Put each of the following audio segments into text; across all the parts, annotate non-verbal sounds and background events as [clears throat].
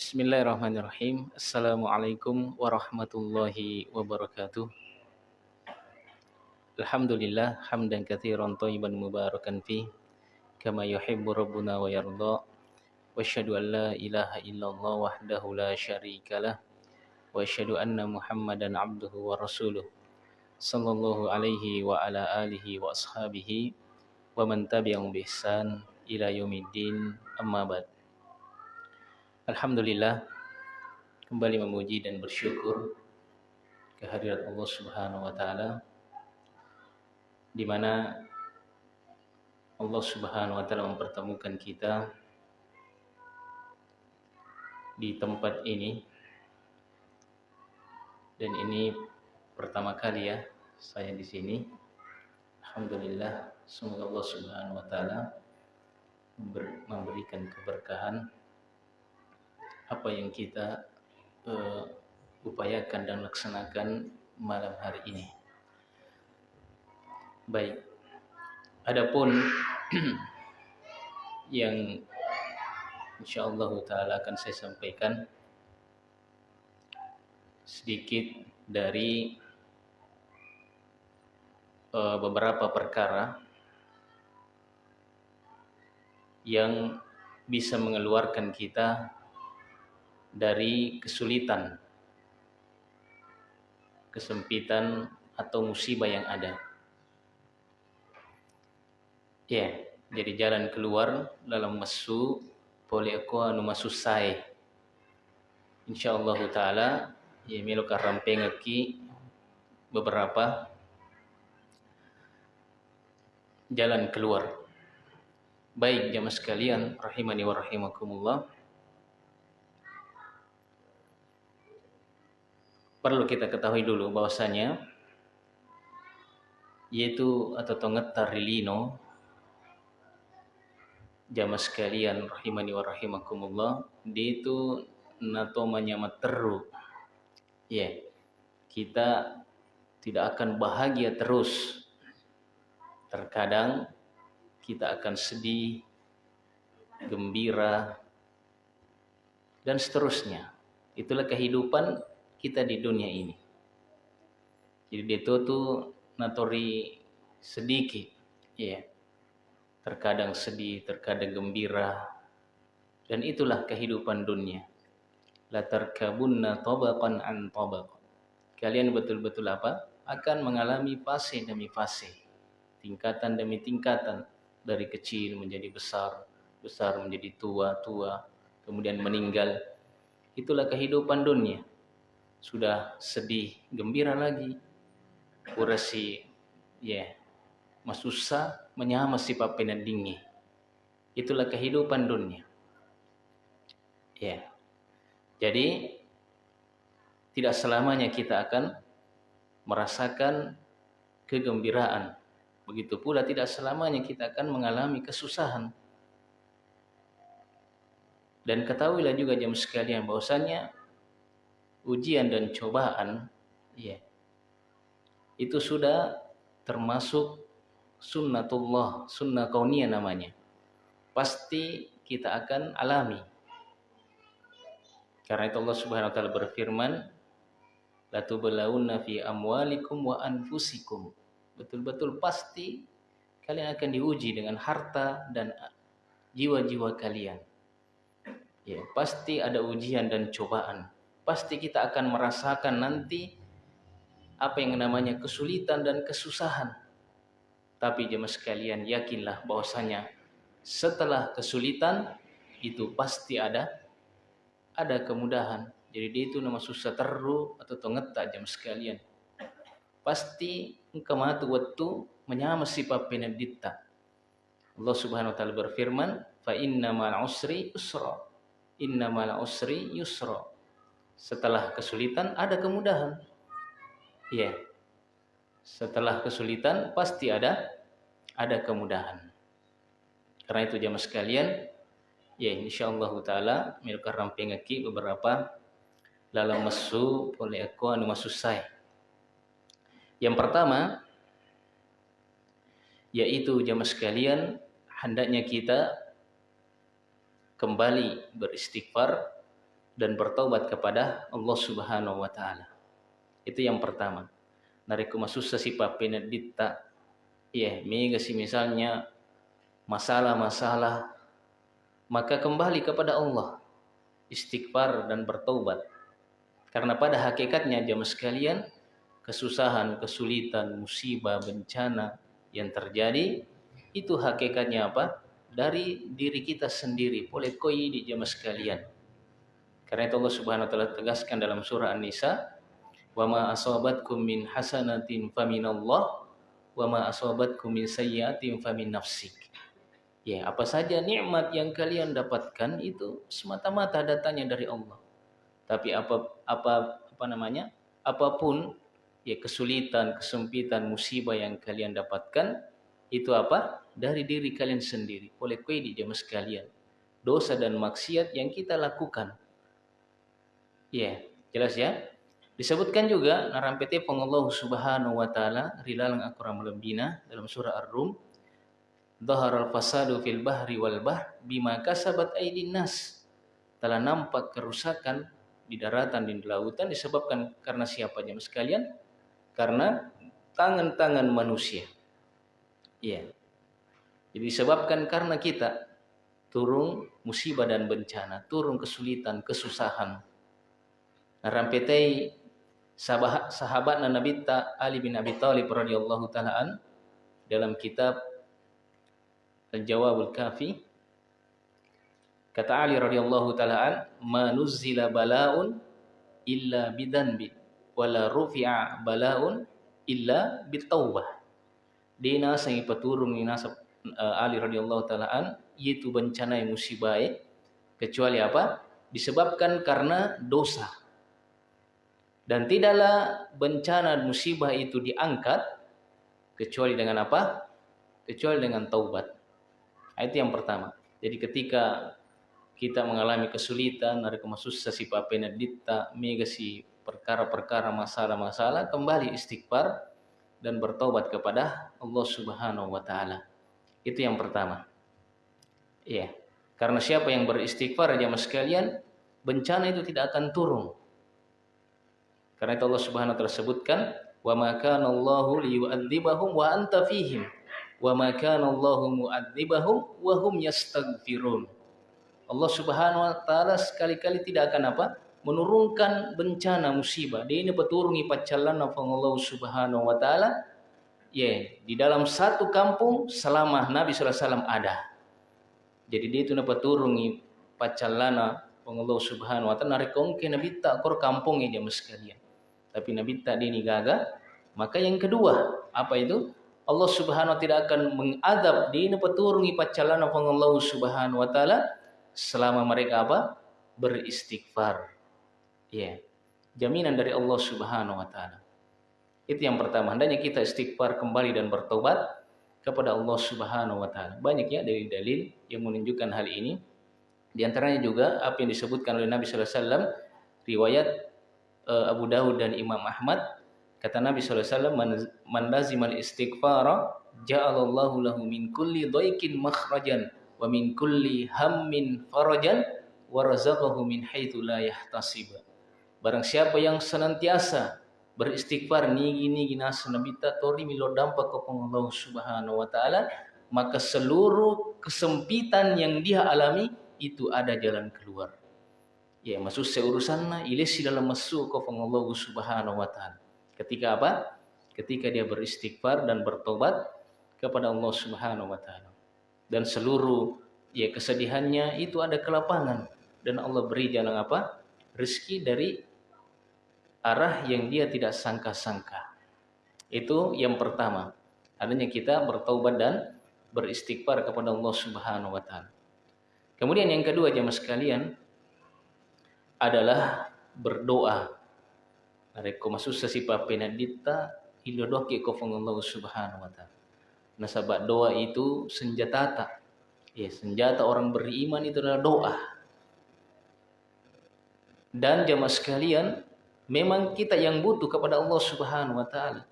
Bismillahirrahmanirrahim. Assalamualaikum warahmatullahi wabarakatuh. Alhamdulillah hamdan katsiran thayyiban mubarakan fi kama yuhibbu rabbuna wa yarda. Wa asyhadu an la ilaha illallah wahdahu la syarikalah wa asyhadu anna Muhammadan abduhu wa rasuluh. Sallallahu alaihi wa ala alihi wa ashabihi wa man tabi'ahum bi ihsan ila yaumiddin. Amma ba'd. Alhamdulillah kembali memuji dan bersyukur kehadirat Allah Subhanahu wa taala di mana Allah Subhanahu wa taala mempertemukan kita di tempat ini dan ini pertama kali ya saya di sini. Alhamdulillah semoga Allah Subhanahu wa taala memberikan keberkahan apa yang kita uh, upayakan dan laksanakan malam hari ini. Baik. Adapun [clears throat] yang insyaallah taala akan saya sampaikan sedikit dari uh, beberapa perkara yang bisa mengeluarkan kita dari kesulitan, kesempitan atau musibah yang ada. Ya, jadi jalan keluar dalam masu aku anu masu sai. Insyaallah taala ya milo karampeng aki beberapa jalan keluar. Baik jamaah sekalian rahimani wa rahimakumullah. Perlu kita ketahui dulu bahwasanya yaitu atau tongetar rilino jamaah sekalian rahimani wa rahimakumullah dia itu nato menyamat teru ya yeah. kita tidak akan bahagia terus terkadang kita akan sedih gembira dan seterusnya itulah kehidupan kita di dunia ini. Jadi itu tuh natori sedikit, ya. Terkadang sedih, terkadang gembira. Dan itulah kehidupan dunia. La tarkabunna tabaqan an. Kalian betul-betul apa? Akan mengalami fase demi fase. Tingkatan demi tingkatan. Dari kecil menjadi besar, besar menjadi tua, tua, kemudian meninggal. Itulah kehidupan dunia sudah sedih, gembira lagi. Kurasi ya, yeah, masusa menyama si papenan dingi. Itulah kehidupan dunia. Ya. Yeah. Jadi tidak selamanya kita akan merasakan kegembiraan. Begitu pula tidak selamanya kita akan mengalami kesusahan. Dan ketahuilah juga jam sekalian bahwasanya ujian dan cobaan ya itu sudah termasuk sunnatullah sunnah kauniyah namanya. Pasti kita akan alami. Karena itu Allah Subhanahu wa taala berfirman la tublawunna fi amwalikum wa anfusikum. Betul-betul pasti kalian akan diuji dengan harta dan jiwa-jiwa kalian. Ya pasti ada ujian dan cobaan pasti kita akan merasakan nanti apa yang namanya kesulitan dan kesusahan. Tapi jemaah sekalian yakinlah bahwasanya setelah kesulitan itu pasti ada ada kemudahan. Jadi dia itu nama susah teru atau tongeta jam sekalian. Pasti kematu waktu menyama si penedita. Allah Subhanahu wa taala berfirman, "Fa inna ma'al usri usra." Inna ma'al usri yusra setelah kesulitan ada kemudahan. Ya. Setelah kesulitan pasti ada ada kemudahan. Karena itu jamaah sekalian, ya insyaallah taala milik ramping aki beberapa dalam mesu oleh aku anu masuk saya. Yang pertama yaitu jamaah sekalian hendaknya kita kembali beristighfar dan bertobat kepada Allah Subhanahu wa taala. Itu yang pertama. Nariku masussa si dita ya mega si misalnya masalah-masalah maka kembali kepada Allah istighfar dan bertobat. Karena pada hakikatnya jamaah sekalian kesusahan, kesulitan, musibah, bencana yang terjadi itu hakikatnya apa? Dari diri kita sendiri. Boleh koi di jamaah sekalian karena itu Allah Subhanahu wa taala tegaskan dalam surah An-Nisa, "Wa ma asabatkum min hasanatin faminallah wa ma asabatkum min sayyi'atin famin nafsik." Ya, apa saja nikmat yang kalian dapatkan itu semata-mata datanya dari Allah. Tapi apa apa apa namanya? Apa pun ya kesulitan, kesempitan, musibah yang kalian dapatkan itu apa? Dari diri kalian sendiri. Oleh kue di jamaah sekalian. Dosa dan maksiat yang kita lakukan Ya, jelas ya. Disebutkan juga narampete pengallahu subhanahu wa ta'ala rilalang akuram lembina dalam surah Ar-Rum al fasadu fil bahri wal bahr bima kasabat aydin nas. Telah nampak kerusakan di daratan dan di lautan disebabkan karena siapa jemaah sekalian? Karena tangan-tangan manusia. Ya. Jadi disebabkan karena kita turun musibah dan bencana, turun kesulitan, kesusahan, rampetai sahabat sahabat Nabi Ali bin Abi Thalib radhiyallahu taalaan dalam kitab Al-Jawabul Kafi kata Ali radhiyallahu taalaan manuzila balaun illa bidanbi wala rufi'a balaun illa bitaubah dina sang paturung ni nasab uh, Ali radhiyallahu taalaan yaitu bencana musibah kecuali apa? Disebabkan karena dosa dan tidaklah bencana musibah itu diangkat kecuali dengan apa? Kecuali dengan taubat. Itu yang pertama. Jadi ketika kita mengalami kesulitan, ada kemasusah si papena dita, mega si perkara-perkara masalah-masalah, kembali istighfar dan bertobat kepada Allah Subhanahu wa taala. Itu yang pertama. Iya. Karena siapa yang beristighfar jamaah sekalian, bencana itu tidak akan turun karena itu Allah Subhanahu wa taala sebutkan, "Wa ma kana Allahu liyu'adzibahum wa anta fihim, wa ma kana Allahu mu'adzibahum wa hum yastaghfirun." Allah Subhanahu wa taala sekali-kali tidak akan apa? menurunkan bencana musibah. Dia ini beturungi pacalan Allah Subhanahu wa taala ya di dalam satu kampung selama Nabi sallallahu alaihi wasallam ada. Jadi dia itu dapat turungi pacalana Allah Subhanahu wa taala narik ke Nabi tak kor kampung ini sekalian tapi Nabi tak ini gagal. Maka yang kedua, apa itu? Allah Subhanahu tidak akan mengadab di peturungi pacalan Allah Subhanahu wa taala selama mereka apa? beristighfar. Ya. Jaminan dari Allah Subhanahu wa taala. Itu yang pertama, hendaknya kita istighfar kembali dan bertobat kepada Allah Subhanahu wa taala. Banyak ya dari dalil yang menunjukkan hal ini. Di antaranya juga apa yang disebutkan oleh Nabi sallallahu alaihi wasallam riwayat uh, Abu Dawud dan Imam Ahmad kata Nabi SAW man lazimal istighfara ja'alallahu kulli dhaikin makhrajan wa min kulli hammin farajan wa min haitsu la yahtasib. Barang siapa yang senantiasa beristighfar nigi nigi nas nabi ta tori milo dampak ke Allah Subhanahu wa taala maka seluruh kesempitan yang dia alami itu ada jalan keluar ya masuk seurusanna ilesi dalam masuk ke Allah Subhanahu wa taala. Ketika apa? Ketika dia beristighfar dan bertobat kepada Allah Subhanahu wa taala. Dan seluruh ya kesedihannya itu ada kelapangan dan Allah beri jalan apa? Rezeki dari arah yang dia tidak sangka-sangka. Itu yang pertama. Adanya kita bertobat dan beristighfar kepada Allah Subhanahu wa taala. Kemudian yang kedua jemaah sekalian, adalah berdoa. Mereka masuk sesipa penadita ilodoki ko Allah subhanahu wa ta'ala. Nasabak doa itu senjata tak. Ya, senjata orang beriman itu adalah doa. Dan jamaah sekalian, memang kita yang butuh kepada Allah Subhanahu wa taala.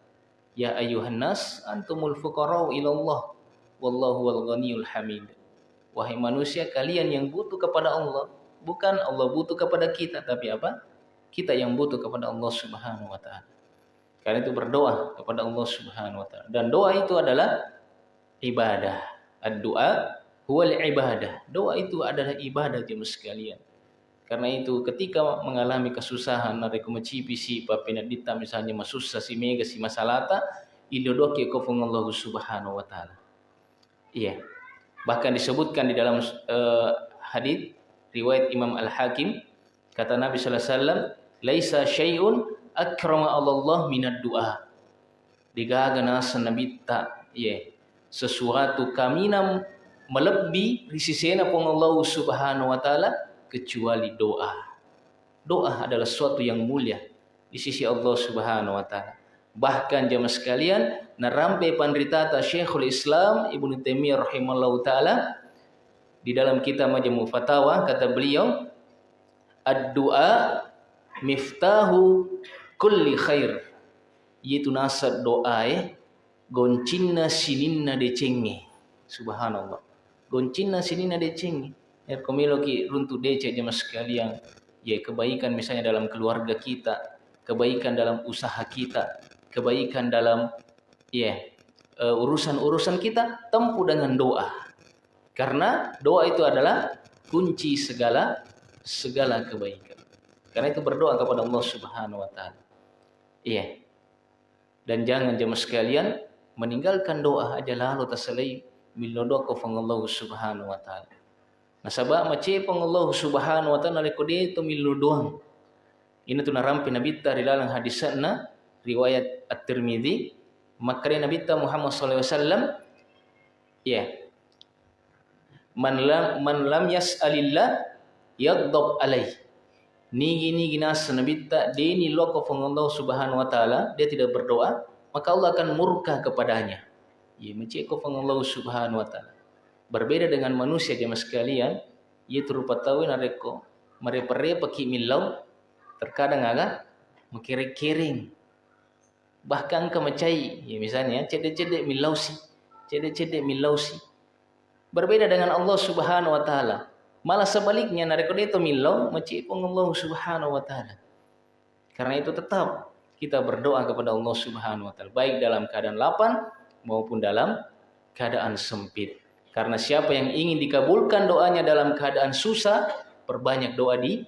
Ya ayuhan nas antumul fuqara'u ilallah wallahu wal ghaniyul hamid. Wahai manusia, kalian yang butuh kepada Allah bukan Allah butuh kepada kita tapi apa? Kita yang butuh kepada Allah Subhanahu wa taala. Karena itu berdoa kepada Allah Subhanahu wa taala. Dan doa itu adalah ibadah. Ad-doa huwal ibadah. Doa itu adalah ibadah jemaah sekalian. Karena itu ketika mengalami kesusahan ada kumacipisi papina dita misalnya masusah si mega si masalata idodoki ko Allah Subhanahu wa taala. Iya. Bahkan disebutkan di dalam uh, hadis riwayat Imam Al-Hakim kata Nabi sallallahu alaihi wasallam laisa syai'un akrama Allah minad du'a digagana sanabita ye sesuatu kaminam melebihi risisena pun Allah Subhanahu wa taala kecuali doa. Doa adalah sesuatu yang mulia di sisi Allah Subhanahu wa taala. Bahkan jemaah sekalian, narampe pandritata Syekhul Islam Ibnu Taimiyah rahimallahu taala di dalam kitab Majmu' Fatawa kata beliau, "Ad-du'a miftahu kulli khair." Yaitu nasab doa eh goncinna sininna decenge. Subhanallah. Goncinna sininna decenge ya komilo ki runtu dece jemaah sekalian ya kebaikan misalnya dalam keluarga kita kebaikan dalam usaha kita kebaikan dalam ya uh, urusan-urusan kita tempuh dengan doa karena doa itu adalah kunci segala segala kebaikan. Karena itu berdoa kepada Allah Subhanahu wa taala. Iya. Dan jangan jemaah sekalian meninggalkan doa aja lalu tasalai milodoa ke Allah Subhanahu wa taala. Nasaba mace pang Allah Subhanahu wa taala ko dito milu doang. Ina tu narampi nabita rilalang hadisana riwayat At-Tirmidzi makari nabita Muhammad sallallahu alaihi wasallam. Ya man lam man lam yas'alillah yaghdab alaih ni gini ginas nabita deni loko Allah Subhanahu wa taala dia tidak berdoa maka Allah akan murka kepadanya. Ya mace ko pang Allah Subhanahu wa taala. Berbeda dengan manusia jemaah sekalian, ia terupa tahu nareko merepere peki milau terkadang agak mengkering-kering bahkan kemecai ya misalnya cedek-cedek milausi cedek-cedek milausi berbeda dengan Allah Subhanahu wa taala malah sebaliknya nareko itu milau pun Allah Subhanahu wa taala karena itu tetap kita berdoa kepada Allah Subhanahu wa taala baik dalam keadaan lapang maupun dalam keadaan sempit karena siapa yang ingin dikabulkan doanya dalam keadaan susah, perbanyak doa di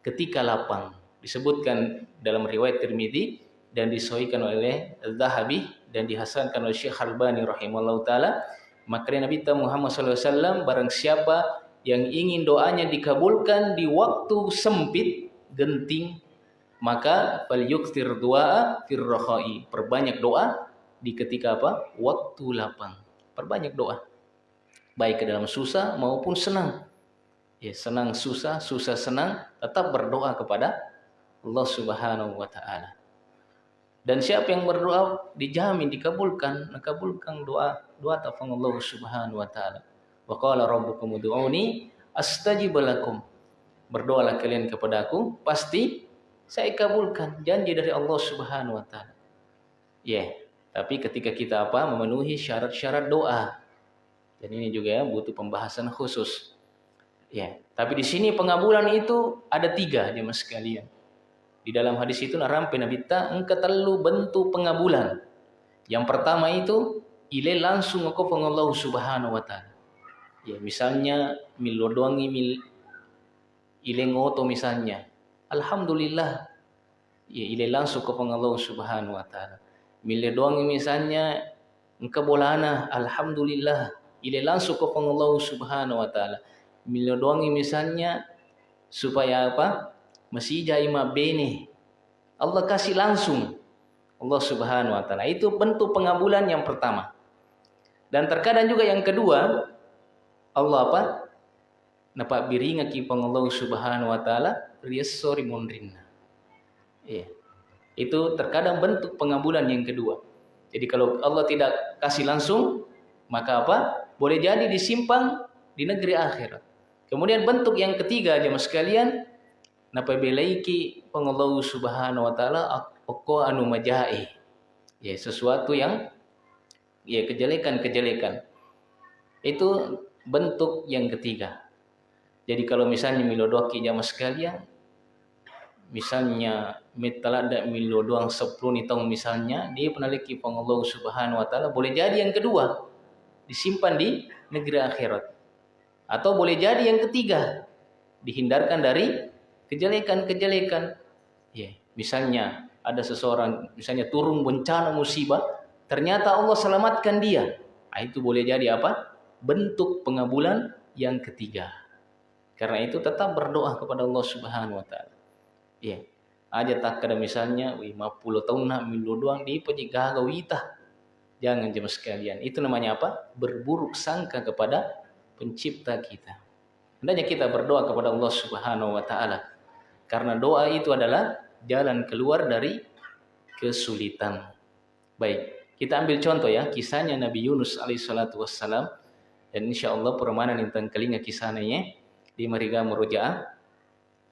ketika lapang. Disebutkan dalam riwayat Tirmidzi dan disohikan oleh Zahabi dan dihasankan oleh Syekh Albani rahimahullah taala. Maka Nabi Muhammad SAW barang siapa yang ingin doanya dikabulkan di waktu sempit, genting, maka fal yuktir doa firrohai. Perbanyak doa di ketika apa? Waktu lapang. Perbanyak doa baik ke dalam susah maupun senang. Ya, senang susah, susah senang, tetap berdoa kepada Allah Subhanahu wa taala. Dan siapa yang berdoa dijamin dikabulkan, dikabulkan doa doa tafang Allah Subhanahu wa taala. Wa qala rabbukum ud'uni astajib lakum. Berdoalah kalian kepada aku, pasti saya kabulkan janji dari Allah Subhanahu wa taala. Ya, yeah. tapi ketika kita apa? memenuhi syarat-syarat doa. Dan ini juga ya butuh pembahasan khusus. Ya, tapi di sini pengabulan itu ada tiga jemaah sekalian. Di dalam hadis itu narampe Nabi ta engka telu bentuk pengabulan. Yang pertama itu ile langsung aku pengallahu subhanahu wa ta'ala. Ya, misalnya milodoangi mil ile ngoto misalnya. Alhamdulillah. Ya, ile langsung ke pengallahu subhanahu wa ta'ala. Milodoangi misalnya engka bolana. Alhamdulillah ile langsung ke Allah Subhanahu wa taala. Milo doangi misalnya supaya apa? Masih jaima bene. Allah kasih langsung Allah Subhanahu wa taala. Itu bentuk pengabulan yang pertama. Dan terkadang juga yang kedua Allah apa? Napa biringa ki Allah Subhanahu wa taala riasori mondrinna. Iya. Itu terkadang bentuk pengabulan yang kedua. Jadi kalau Allah tidak kasih langsung, maka apa? boleh jadi disimpan di negeri akhirat. Kemudian bentuk yang ketiga jemaah sekalian, napa belaiki pengallahu subhanahu wa taala anu majai. Ya, sesuatu yang ya kejelekan-kejelekan. Itu bentuk yang ketiga. Jadi kalau misalnya milodoki jamaah sekalian, misalnya ada milo doang sepuluh tahun misalnya dia penaliki Allah Subhanahu wa taala boleh jadi yang kedua disimpan di negeri akhirat atau boleh jadi yang ketiga dihindarkan dari kejelekan-kejelekan ya misalnya ada seseorang misalnya turun bencana musibah ternyata Allah selamatkan dia nah, itu boleh jadi apa bentuk pengabulan yang ketiga karena itu tetap berdoa kepada Allah Subhanahu wa taala Ya. Aja tak kada misalnya 50 tahun nak milu doang di penjaga wita. Jangan jemaah sekalian. Itu namanya apa? Berburuk sangka kepada pencipta kita. Hendaknya kita berdoa kepada Allah Subhanahu wa taala. Karena doa itu adalah jalan keluar dari kesulitan. Baik, kita ambil contoh ya, kisahnya Nabi Yunus alaihissalatu wassalam. Dan insya Allah permanen tentang kelinga kisahnya di Mariga Murojaah.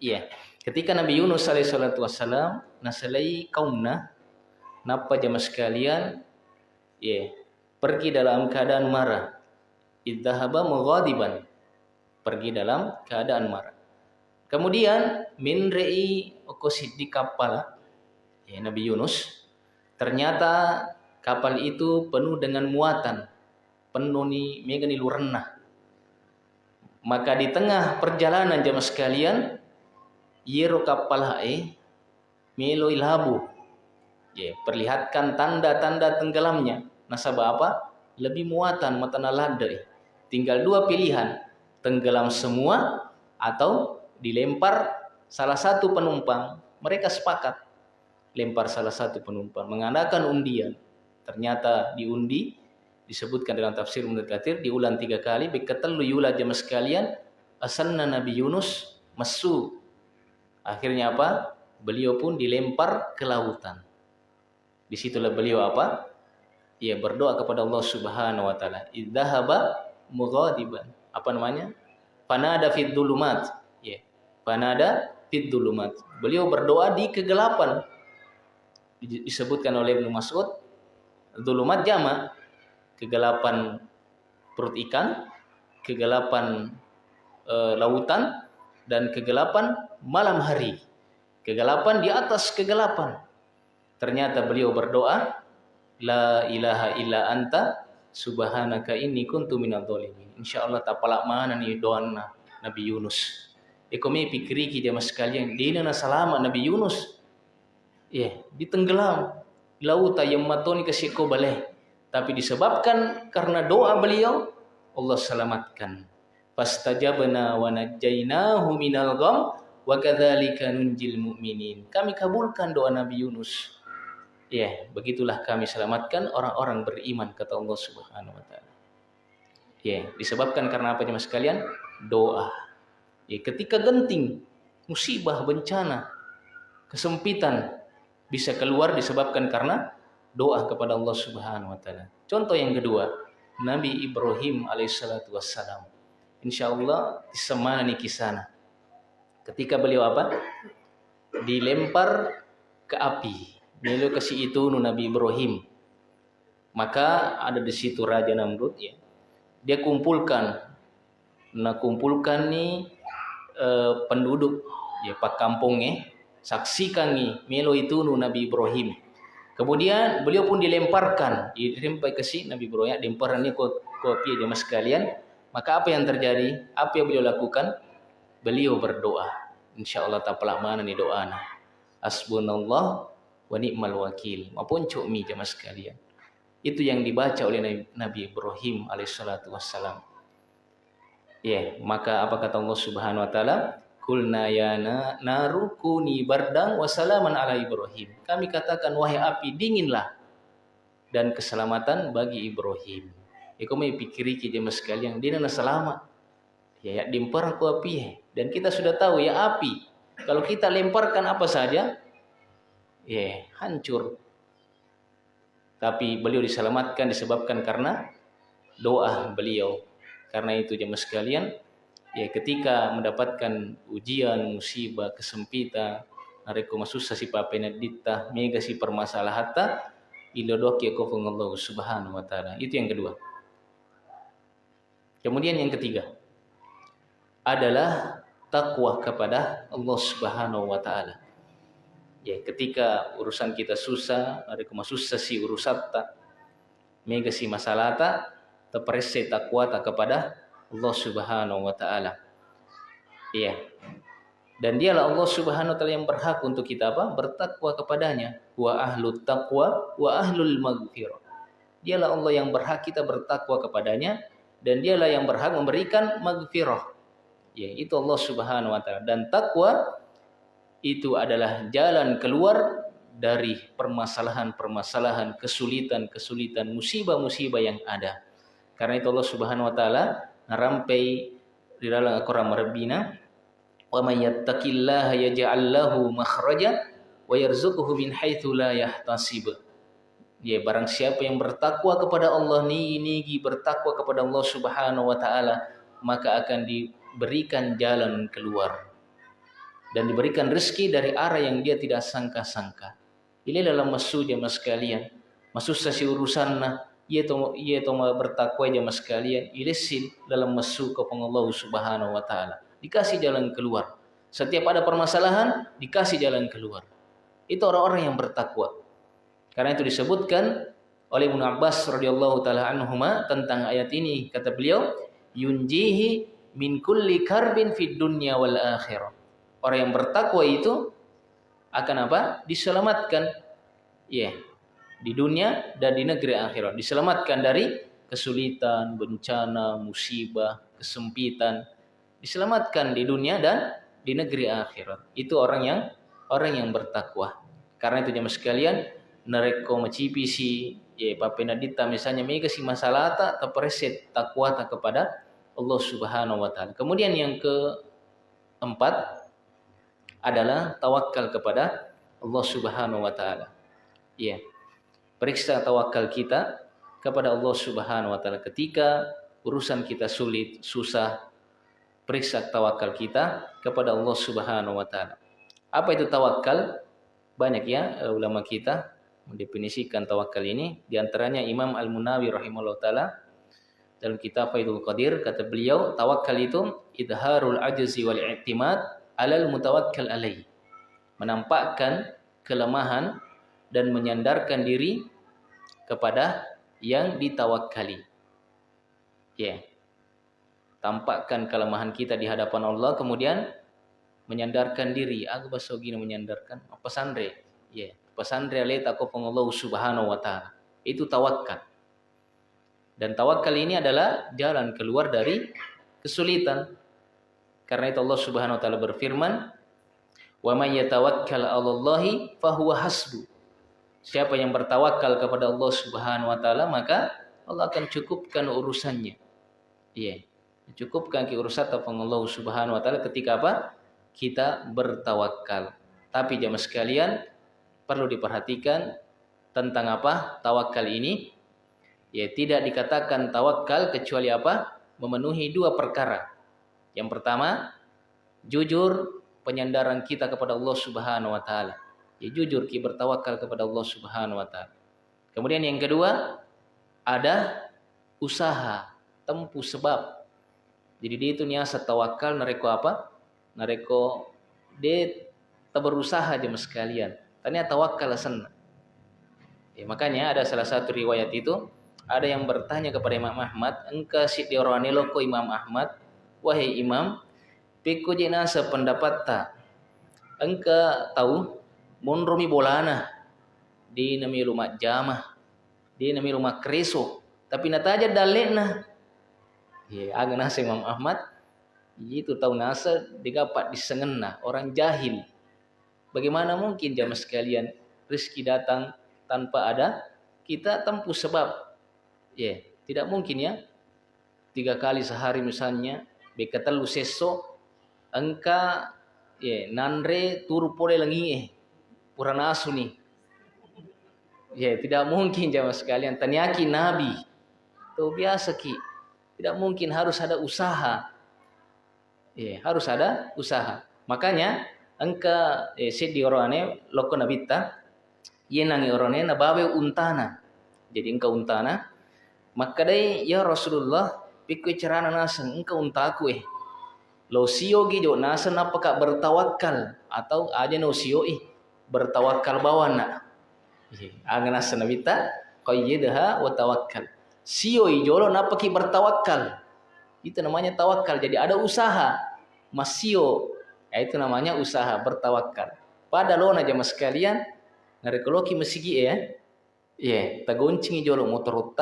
Iya. Ketika Nabi Yunus alaihissalatu wassalam nasalai kaumna napa jamaah sekalian? Ya pergi dalam keadaan marah. Idzahaba mughadiban. Pergi dalam keadaan marah. Kemudian min rei di kapal. Ya Nabi Yunus ternyata kapal itu penuh dengan muatan penuh ni mega ni maka di tengah perjalanan jamaah sekalian yero kapal hae melo ilhabu. Ya perlihatkan tanda-tanda tenggelamnya. Nasabah apa? Lebih muatan matana ladai tinggal dua pilihan tenggelam semua atau dilempar salah satu penumpang. Mereka sepakat lempar salah satu penumpang. Mengadakan undian ternyata diundi disebutkan dalam tafsir Ibnu diulang tiga kali beketelu yula jamaah sekalian asanna Nabi Yunus masu Akhirnya apa? Beliau pun dilempar ke lautan. Di situlah beliau apa? Ia berdoa kepada Allah Subhanahu wa taala. Idzahaba mughadiban. Apa namanya? Panada fid dulumat. Ya. Panada fid dulumat. Beliau berdoa di kegelapan. Disebutkan oleh Ibnu Mas'ud, dulumat jama kegelapan perut ikan, kegelapan e, lautan dan kegelapan malam hari. Kegelapan di atas kegelapan. Ternyata beliau berdoa, La ilaha illa anta subhanaka inni kuntu minal dhalimin. Insyaallah tak palak mana ni doa Nabi Yunus. Ekomi pikiri kita mas sekalian, dia na selamat Nabi Yunus. Ya, yeah, ditenggelam. Laut yang matoni ke siko baleh. Tapi disebabkan karena doa beliau, Allah selamatkan fastajabna wa najjaynahu minal gham wa kadzalika nunjil mu'minin. Kami kabulkan doa Nabi Yunus. Ya, yeah, begitulah kami selamatkan orang-orang beriman kata Allah Subhanahu wa taala. Ya, yeah, disebabkan karena apa Mas sekalian? Doa. Ya, yeah, ketika genting, musibah, bencana, kesempitan bisa keluar disebabkan karena doa kepada Allah Subhanahu wa taala. Contoh yang kedua, Nabi Ibrahim alaihissalatu wassalam insya Allah disemani kisana. Ketika beliau apa? Dilempar ke api. Beliau kasih itu Nabi Ibrahim. Maka ada di situ Raja Namrud ya. Dia kumpulkan, nah kumpulkan nih eh, penduduk ya pak kampungnya saksikan nih melo itu Nabi Ibrahim. Kemudian beliau pun dilemparkan, dilempar ke si Nabi Ibrahim, dilemparan ini kopi mas sekalian maka apa yang terjadi? Apa yang beliau lakukan? Beliau berdoa. Insya Allah tak pelak mana ni doa na. Asbunallah wa ni'mal wakil. Maupun cukmi jemaah sekalian. Itu yang dibaca oleh Nabi Ibrahim alaihissalatu wassalam. Ya, maka apa kata Allah Subhanahu wa taala? Kulna ya narukuni bardang wasalaman ala Ibrahim. Kami katakan wahai api dinginlah dan keselamatan bagi Ibrahim. Iko mai pikiri ki jemaah sekalian, dia nana selamat. Ya, ya dimpar aku api ya. Dan kita sudah tahu ya api. Kalau kita lemparkan apa saja, ya hancur. Tapi beliau diselamatkan disebabkan karena doa beliau. Karena itu jemaah sekalian, ya ketika mendapatkan ujian, musibah, kesempitan, nareko masusa si papenadita, mega si permasalahata, ilodok ya Allah subhanahu wa ta'ala. Itu yang kedua. Kemudian yang ketiga, adalah takwa kepada Allah Subhanahu wa taala. Ya, ketika urusan kita susah, ada kuma susah si urusatta, mega si masalata, terprese takwa tak kepada Allah Subhanahu wa taala. Iya. Dan dialah Allah Subhanahu wa taala yang berhak untuk kita apa? Bertakwa kepadanya. Wa ahlut taqwa wa ahlul maghfirah. Dialah Allah yang berhak kita bertakwa kepadanya dan dialah yang berhak memberikan maghfirah ya itu Allah Subhanahu wa taala dan takwa itu adalah jalan keluar dari permasalahan-permasalahan, kesulitan-kesulitan, musibah-musibah yang ada. Karena itu Allah Subhanahu wa taala narampai di dalam Al-Qur'an Rabbina wa may yattaqillaha yaj'al lahu makhraja wa yarzuquhu min haitsu la yahtasib. Ya barang siapa yang bertakwa kepada Allah ni nigi bertakwa kepada Allah Subhanahu wa taala maka akan di berikan jalan keluar dan diberikan rezeki dari arah yang dia tidak sangka-sangka. Ini dalam masuk jamaah sekalian. Masuk sesi urusan nah, ia to ia to bertakwa jamaah sekalian. Ilisin dalam masuk ke Allah Subhanahu wa taala. Dikasih jalan keluar. Setiap ada permasalahan dikasih jalan keluar. Itu orang-orang yang bertakwa. Karena itu disebutkan oleh Ibnu Abbas radhiyallahu taala anhuma tentang ayat ini kata beliau yunjihi min kulli karbin fid dunya wal akhirah. Orang yang bertakwa itu akan apa? Diselamatkan. Ya. Yeah. Di dunia dan di negeri akhirat. Diselamatkan dari kesulitan, bencana, musibah, kesempitan. Diselamatkan di dunia dan di negeri akhirat. Itu orang yang orang yang bertakwa. Karena itu jemaah sekalian, nareko macipisi ya papenadita misalnya mega si masalah tak terpreset takwa tak kepada Allah Subhanahu wa taala. Kemudian yang keempat adalah tawakal kepada Allah Subhanahu wa taala. Ya. Periksa tawakal kita kepada Allah Subhanahu wa taala ketika urusan kita sulit, susah. Periksa tawakal kita kepada Allah Subhanahu wa taala. Apa itu tawakal? Banyak ya eh, ulama kita mendefinisikan tawakal ini. Di antaranya Imam Al-Munawi rahimahullah taala dalam kitab Faidul Qadir kata beliau tawakal itu idharul ajzi wal i'timad alal mutawakkal alaih menampakkan kelemahan dan menyandarkan diri kepada yang ditawakali ya yeah. tampakkan kelemahan kita di hadapan Allah kemudian menyandarkan diri aku baso gini menyandarkan apa sandre ya yeah. pesandre takwa Allah subhanahu wa taala itu tawakal dan tawakal ini adalah jalan keluar dari kesulitan. Karena itu Allah Subhanahu wa taala berfirman, "Wa may yatawakkal 'alallahi fahuwa hasbu." Siapa yang bertawakal kepada Allah Subhanahu wa taala, maka Allah akan cukupkan urusannya. Iya. Cukupkan ke urusan Allah Subhanahu wa taala ketika apa? Kita bertawakal. Tapi jamaah sekalian perlu diperhatikan tentang apa? Tawakal ini ya tidak dikatakan tawakal kecuali apa? Memenuhi dua perkara. Yang pertama, jujur penyandaran kita kepada Allah Subhanahu wa taala. Ya jujur kita bertawakal kepada Allah Subhanahu wa taala. Kemudian yang kedua, ada usaha, tempuh sebab. Jadi dia itu niasa tawakal nareko apa? Nareko dia berusaha aja sekalian. Ternyata tawakal senang. Ya, makanya ada salah satu riwayat itu ada yang bertanya kepada Imam Ahmad, engkau si diorani loko Imam Ahmad, wahai Imam, piku jena sependapat tak? Engkau tahu, monromi bolana. Di nami rumah jamah, di nami rumah kreso, tapi nataja dalena. Ya, agak nasa Imam Ahmad, itu tahu nasa digapat disengena. Orang jahil. Bagaimana mungkin jamaah sekalian rezeki datang tanpa ada kita tempuh sebab? Ya, yeah, tidak mungkin ya. Tiga kali sehari misalnya, bekatalu seso, engka ya yeah, nanre turu pole lagi eh, purana asu nih. Ya, tidak mungkin jamaah sekalian. Tanyaki Nabi. Itu biasa ki. Tidak mungkin harus ada usaha. Ya, harus ada usaha. Makanya engka eh, sedi orangnya loko nabita yenangi orangnya nabawe untana. Jadi engkau untana maka dai ya Rasulullah pikir cerana nasang engkau untaku eh. lo sio jo nasa napaka bertawakal atau aja no sio ih bertawakal bawana angana sanabita qayyidha wa tawakkal. Sio ijolo napaki bertawakal itu namanya tawakal jadi ada usaha. Masio ya, itu namanya usaha bertawakal pada lo aja mas kalian ngarekoloki mesigi ya. Ya tagoncing ijolo motor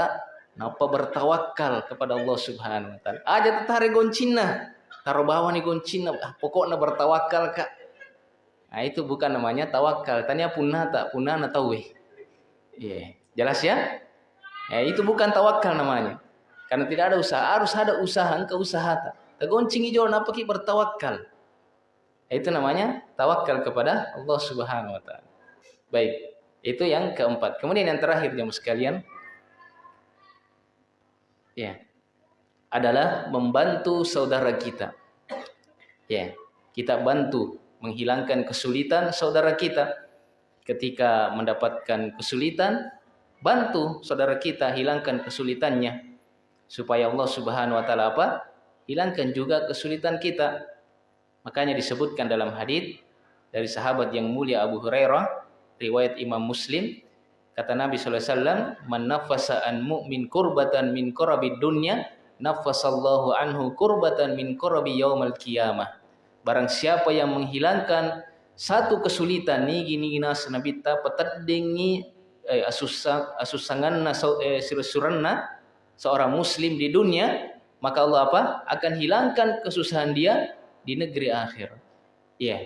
napa bertawakal kepada Allah Subhanahu wa taala. Aja tetare goncina taruh bawah nih goncina pokoknya bertawakal kak nah itu bukan namanya tawakal tanya punah tak punah na tahu eh yeah. jelas ya? Ya itu bukan tawakal namanya. Karena tidak ada usaha harus ada usaha engkau usaha tak tagoncing hijau napa ki bertawakal itu namanya tawakal kepada Allah Subhanahu wa taala. Baik itu yang keempat. Kemudian yang terakhir jemaah sekalian. Ya adalah membantu saudara kita. Ya, kita bantu menghilangkan kesulitan saudara kita. Ketika mendapatkan kesulitan, bantu saudara kita hilangkan kesulitannya supaya Allah Subhanahu wa taala apa? Hilangkan juga kesulitan kita. Makanya disebutkan dalam hadis dari sahabat yang mulia Abu Hurairah, riwayat Imam Muslim, kata Nabi wasallam, "Man nafasa an mu'min kurbatan min kurabid dunya, nafasallahu anhu kurbatan min kurabi yaumal qiyamah. Barang siapa yang menghilangkan satu kesulitan ni gini gina senabita petadingi eh, asusang asusanganna eh, suranna seorang muslim di dunia maka Allah apa akan hilangkan kesusahan dia di negeri akhir. Ya. Yeah.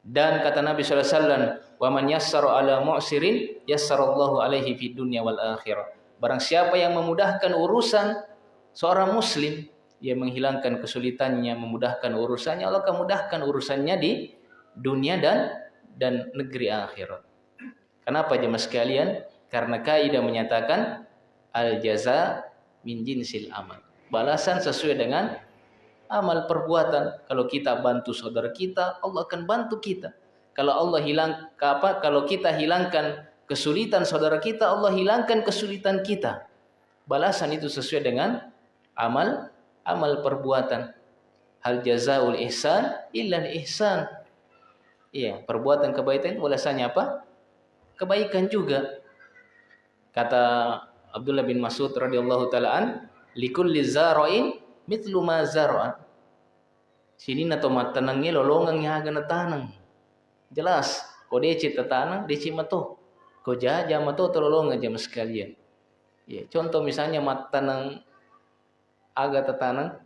Dan kata Nabi sallallahu alaihi wasallam, "Wa man yassara ala mu'sirin yassarallahu alaihi fid dunya wal akhirah." Barang siapa yang memudahkan urusan seorang muslim yang menghilangkan kesulitannya, memudahkan urusannya, Allah akan mudahkan urusannya di dunia dan dan negeri akhirat. Kenapa jemaah sekalian? Karena kaidah menyatakan al jaza min jinsil amal. Balasan sesuai dengan amal perbuatan. Kalau kita bantu saudara kita, Allah akan bantu kita. Kalau Allah hilang apa? Kalau kita hilangkan kesulitan saudara kita, Allah hilangkan kesulitan kita. Balasan itu sesuai dengan amal amal perbuatan. Hal jazaul ihsan illa ihsan. Iya, perbuatan kebaikan itu apa? Kebaikan juga. Kata Abdullah bin Mas'ud radhiyallahu taala an, likulli zara'in mithlu ma zara'a. Sini na tomat tanangnya lolongang yang agak tanang. Jelas, kau deci tanang, deci mato. Kau jaja mato terlolongan jam sekalian. Ya, contoh misalnya mat tanang agak tetanang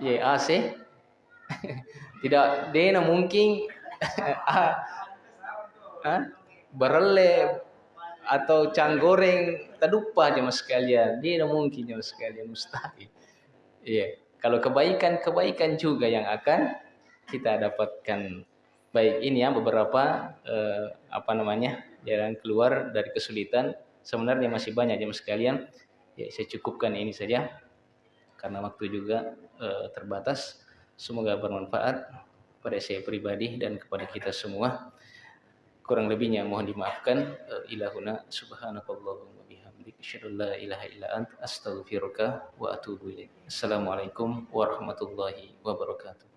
ya AC tidak dena mungkin. [laughs] Ah, berele atau canggoreng tadupa aja mas sekalian. Dia mungkin mas sekalian mustahil. Iya kalau kebaikan kebaikan juga yang akan kita dapatkan. Baik ini ya beberapa eh, apa namanya jalan keluar dari kesulitan. Sebenarnya masih banyak ya mas sekalian. Ya saya cukupkan ini saja karena waktu juga e, terbatas. Semoga bermanfaat pada saya pribadi dan kepada kita semua. Kurang lebihnya mohon dimaafkan. E, ilahuna subhanakallahumma bihamdik asyhadu la ilaha illa ant astaghfiruka wa atubu ilaik. Assalamualaikum warahmatullahi wabarakatuh.